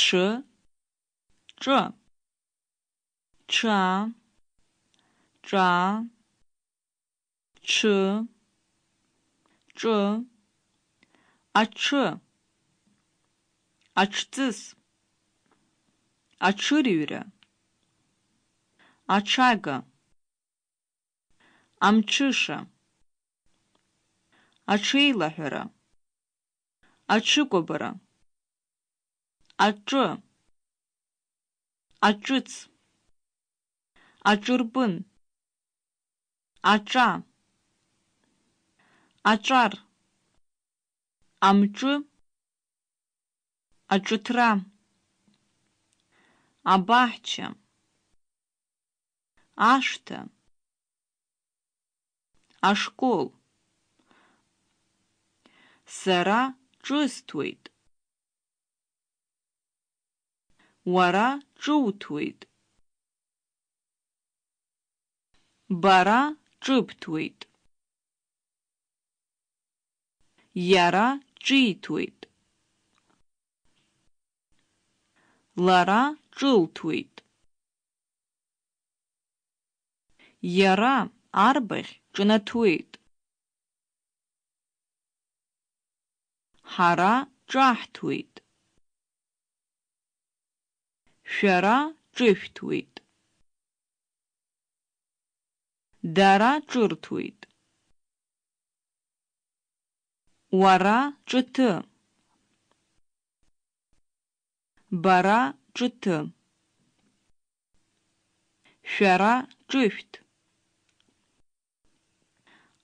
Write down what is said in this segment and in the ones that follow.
ҽы, ҿы, ҽа, ҿа, ҽы, ҿы, аҽы, аҽҵыс, аҽырҩра, аҽага, амҽыша, аҽеилаҳәара, аҽыкәабара, аҿы, аҿыц, аҿырпын, аҿа, аҿар, амҿы, аҿыҭра, абаҳча, ашҭа, ашкол. Сара ҿысҭуеит. Уара ҿуҭуеит. Бара ҿыбҭуеит. Иара ҿиҭуеит. Лара ҿылҭуеит. Иара арбаӷь ҿнаҭуеит. Ҳара ҿаҳҭуеит. Шәара ҿышәҭуеит. Дара ҿырҭуеит. Уара ҿыҭы. Бара ҿыҭы. Шәара ҿышәҭ.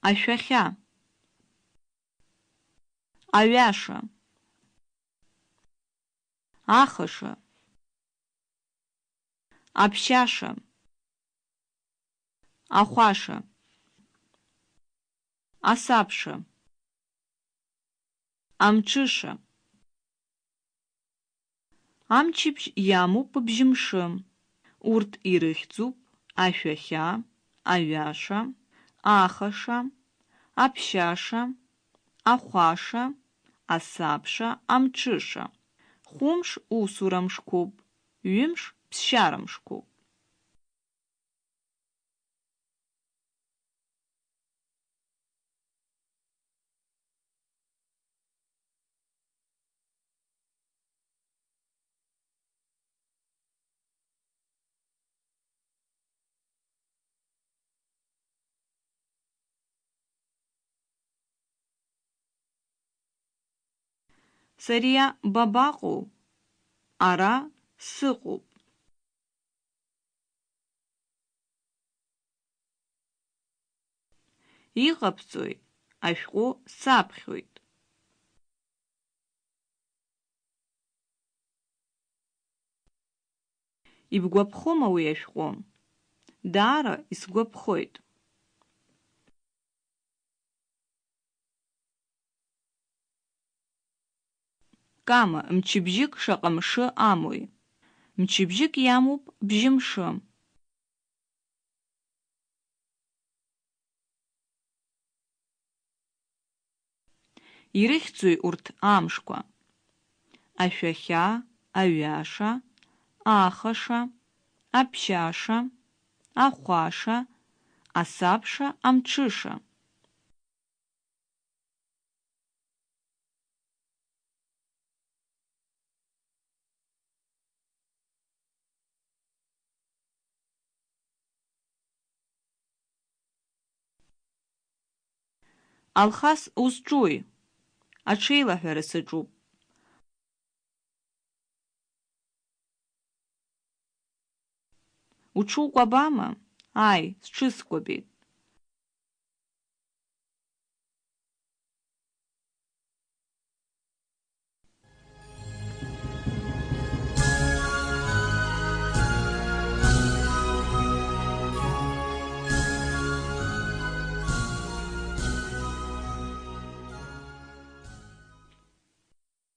Ашәахьа. Аҩаша. Ахаша. Аԥшьаша. Ахәаша. Асабша. Амҽыша. Амчыбжь иамоуп бжьымшы. Урҭ ирыхьӡуп ашәахьа, аҩаша, ахаша, аԥшьаша, ахәаша, асабша, амҽыша. Хәымш усура мшқәоуп, ҩымш ԥсшьара мшқәоуп. Сариа бабаҟоу? Ара сыҟоуп. Иҟабҵои? Ашәҟәы саԥхьоит. Ибгәаԥхома уи ашәҟәы? Даара исгәаԥхоит. Кама, мчыбжьык шаҟа мшы амои? Мчыбжьык иамоуп бжьымшы. Ирыхьӡои урҭ амшқәа? Ашәахьа, аҩаша, ахаша, аԥшьаша, ахәаша, асабша, амҽыша. Алхас узҿуи? Аҽеилаҳәара саҿуп. Уҽукәабама? Ааи, сҽыскәабеит.